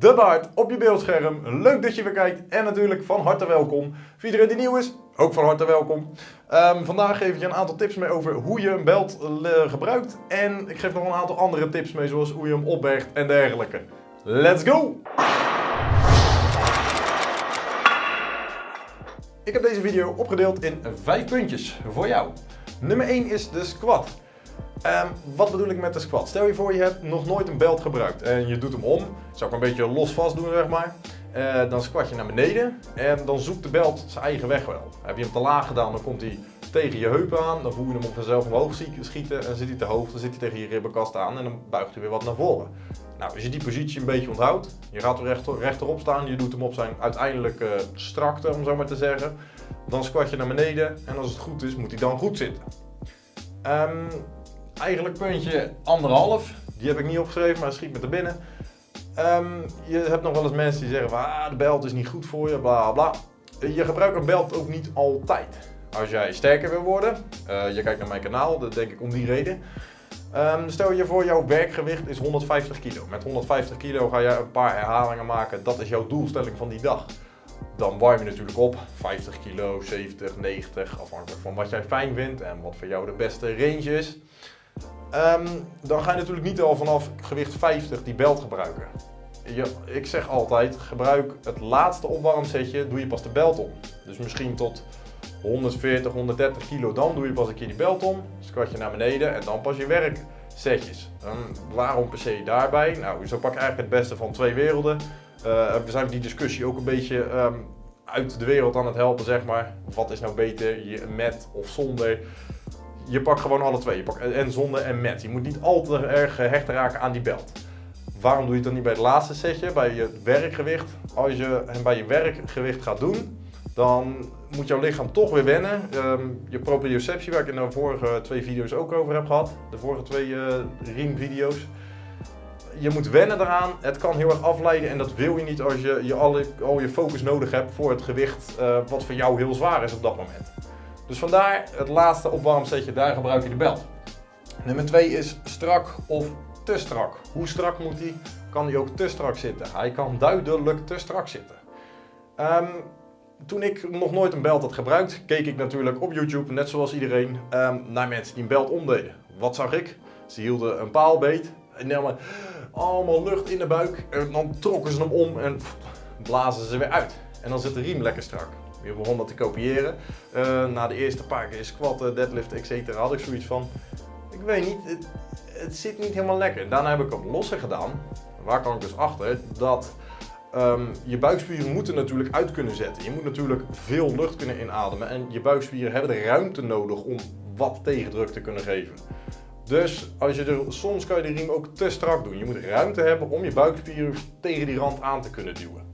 de baard op je beeldscherm. Leuk dat je weer kijkt en natuurlijk van harte welkom. Voor iedereen die nieuw is, ook van harte welkom. Ehm, vandaag geef ik je een aantal tips mee over hoe je een belt eh, gebruikt. En ik geef nog een aantal andere tips mee, zoals hoe je hem opbergt en dergelijke. Let's go! Ik heb deze video opgedeeld in vijf puntjes voor jou. Nummer 1 is de squat. Um, wat bedoel ik met de squat? Stel je voor je hebt nog nooit een belt gebruikt en je doet hem om. Zou ik een beetje los vast doen zeg maar. Uh, dan squat je naar beneden en dan zoekt de belt zijn eigen weg wel. Heb je hem te laag gedaan dan komt hij tegen je heupen aan. Dan voel je hem op vanzelf omhoog schieten en zit hij te hoog. Dan zit hij tegen je ribbenkast aan en dan buigt hij weer wat naar voren. Nou, als je die positie een beetje onthoudt, je gaat er rechter, rechterop staan, je doet hem op zijn uiteindelijke strakte om zo maar te zeggen. Dan squat je naar beneden en als het goed is moet hij dan goed zitten. Um, eigenlijk puntje anderhalf. Die heb ik niet opgeschreven, maar schiet me te binnen. Um, je hebt nog wel eens mensen die zeggen van ah, de belt is niet goed voor je, bla bla. Je gebruikt een belt ook niet altijd. Als jij sterker wil worden, uh, je kijkt naar mijn kanaal, dat denk ik om die reden. Um, stel je voor, jouw werkgewicht is 150 kilo. Met 150 kilo ga je een paar herhalingen maken. Dat is jouw doelstelling van die dag. Dan warm je natuurlijk op. 50 kilo, 70, 90, afhankelijk van wat jij fijn vindt en wat voor jou de beste range is. Um, dan ga je natuurlijk niet al vanaf gewicht 50 die belt gebruiken. Je, ik zeg altijd, gebruik het laatste opwarmsetje, doe je pas de belt om. Dus misschien tot 140, 130 kilo, dan doe je pas een keer die belt om. Squat je naar beneden en dan pas je werksetjes. Um, waarom per se daarbij? Nou, zo pak ik eigenlijk het beste van twee werelden. Uh, we zijn die discussie ook een beetje um, uit de wereld aan het helpen, zeg maar. Wat is nou beter, je met of zonder? Je pakt gewoon alle twee. Je pakt en zonder en met. Je moet niet al te erg gehecht raken aan die belt. Waarom doe je het dan niet bij het laatste setje, bij je werkgewicht? Als je hem bij je werkgewicht gaat doen, dan moet jouw lichaam toch weer wennen. Um, je proprioceptie, waar ik in de vorige twee video's ook over heb gehad, de vorige twee uh, riemvideo's. Je moet wennen eraan, het kan heel erg afleiden en dat wil je niet als je, je al, al je focus nodig hebt voor het gewicht uh, wat voor jou heel zwaar is op dat moment. Dus vandaar het laatste opwarmsetje, daar gebruik je de bel. Nummer 2 is strak of te strak. Hoe strak moet hij? Kan hij ook te strak zitten? Hij kan duidelijk te strak zitten. Um, toen ik nog nooit een belt had gebruikt, keek ik natuurlijk op YouTube, net zoals iedereen, um, naar mensen die een belt omdeden. Wat zag ik? Ze hielden een paal beet en namen allemaal lucht in de buik en dan trokken ze hem om en blazen ze weer uit. En dan zit de riem lekker strak. Je begon dat te kopiëren. Uh, na de eerste paar keer squatten, deadlift, etc. had ik zoiets van, ik weet niet, het, zit niet helemaal lekker. Daarna heb ik hem losser gedaan. Waar kan ik dus achter? Dat um, je buikspieren moeten natuurlijk uit kunnen zetten. Je moet natuurlijk veel lucht kunnen inademen. En je buikspieren hebben de ruimte nodig om wat tegendruk te kunnen geven. Dus als je er, soms kan je de riem ook te strak doen. Je moet ruimte hebben om je buikspieren tegen die rand aan te kunnen duwen.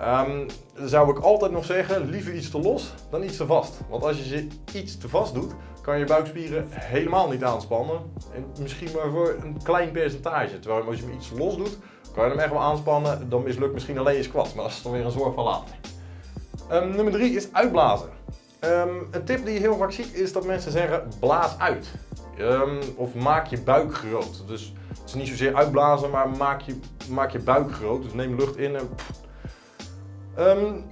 Um, zou ik altijd nog zeggen, liever iets te los dan iets te vast. Want als je ze iets te vast doet, kan je buikspieren helemaal niet aanspannen. En misschien maar voor een klein percentage. Terwijl als je hem iets los doet, kan je hem echt wel aanspannen. Dan mislukt misschien alleen je squat, maar dat is dan weer een zorg van later. Um, nummer 3 is uitblazen. Um, een tip die je heel vaak ziet is dat mensen zeggen blaas uit. of maak je buik groot. Dus het is niet zozeer uitblazen, maar maak je, maak je buik groot. Dus neem lucht in en Um,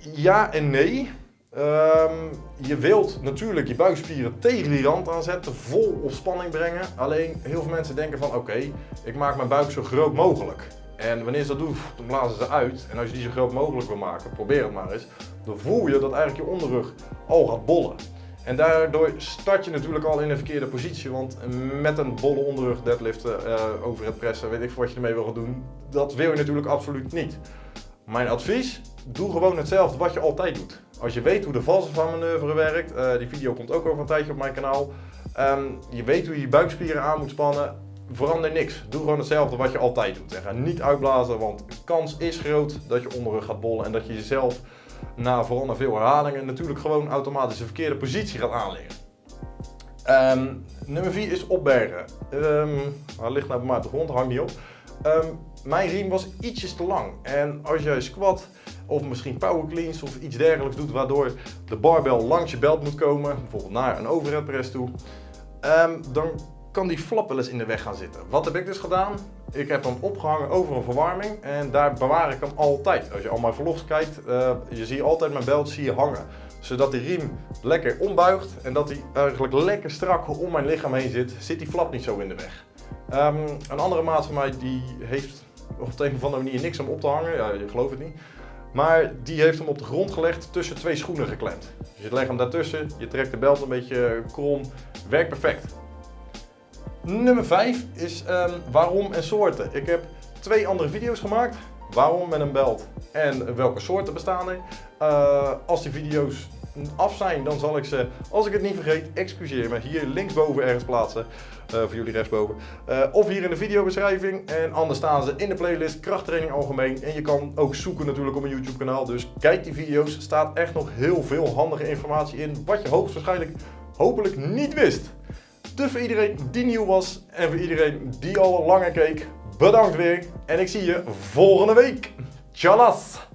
ja en nee. Um, je wilt natuurlijk je buikspieren tegen die rand aanzetten, vol op spanning brengen. Alleen heel veel mensen denken van oké, ik maak mijn buik zo groot mogelijk. En wanneer ze dat doen, dan blazen ze uit. En als je die zo groot mogelijk wil maken, probeer het maar eens. Dan voel je dat eigenlijk je onderrug al gaat bollen. En daardoor start je natuurlijk al in een verkeerde positie, want met een bolle onderrug deadliften, uh, over het pressen, weet ik wat je ermee wil gaan doen, dat wil je natuurlijk absoluut niet. Mijn advies, doe gewoon hetzelfde wat je altijd doet. Als je weet hoe de valse van manoeuvre werkt, uh, die video komt ook over een tijdje op mijn kanaal. Um, je weet hoe je je buikspieren aan moet spannen, verander niks. Doe gewoon hetzelfde wat je altijd doet. En ga niet uitblazen, want de kans is groot dat je onderrug gaat bollen en dat je jezelf na vooral na veel herhalingen natuurlijk gewoon automatisch de verkeerde positie gaat aanleggen. Um, nummer 4 is opbergen. Um, waar ligt nou bij mij op de grond? Hang niet op. mijn riem was ietsjes te lang. En als jij squat of misschien power cleans of iets dergelijks doet waardoor de barbel langs je belt moet komen, bijvoorbeeld naar een overhead press toe, um, dan kan die flap wel eens in de weg gaan zitten. Wat heb ik dus gedaan? Ik heb hem opgehangen over een verwarming en daar bewaar ik hem altijd. Als je al mijn vlogs kijkt, uh, je ziet altijd mijn belt zie je hangen. Zodat die riem lekker ombuigt en dat hij eigenlijk lekker strak om mijn lichaam heen zit, zit die flap niet zo in de weg. Um, een andere maat van mij die heeft op de een of andere manier niks om op te hangen, ja, je gelooft het niet. Maar die heeft hem op de grond gelegd tussen twee schoenen geklemd. Dus je legt hem daartussen, je trekt de belt een beetje krom, werkt perfect. Nummer 5 is um, waarom en soorten. Ik heb twee andere video's gemaakt. Waarom met een belt en welke soorten bestaan er. Uh, als die video's af zijn, dan zal ik ze, als ik het niet vergeet, excuseer me, hier linksboven ergens plaatsen. Uh, voor jullie rechtsboven. Uh, of hier in de videobeschrijving. En anders staan ze in de playlist krachttraining algemeen. En je kan ook zoeken natuurlijk op mijn YouTube kanaal. Dus kijk die video's. Er staat echt nog heel veel handige informatie in. Wat je hoogstwaarschijnlijk hopelijk niet wist. Dus voor iedereen die nieuw was en voor iedereen die al langer keek, bedankt weer. En ik zie je volgende week. Tjallas!